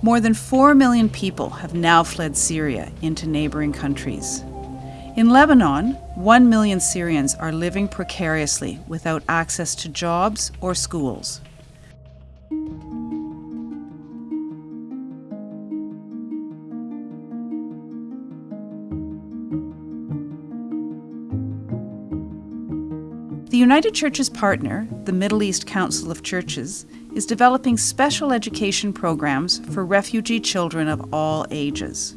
More than 4 million people have now fled Syria into neighboring countries. In Lebanon, 1 million Syrians are living precariously without access to jobs or schools. The United Church's partner, the Middle East Council of Churches, is developing special education programs for refugee children of all ages.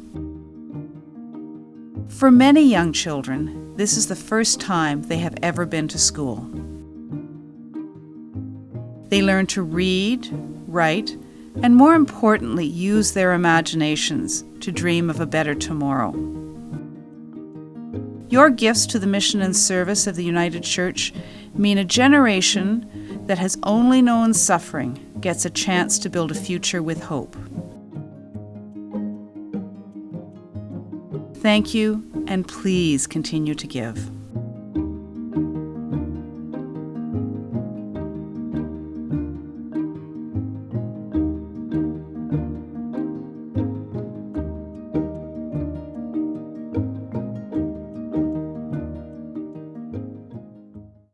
For many young children, this is the first time they have ever been to school. They learn to read, write, and more importantly, use their imaginations to dream of a better tomorrow. Your gifts to the mission and service of the United Church mean a generation that has only known suffering gets a chance to build a future with hope. Thank you, and please continue to give.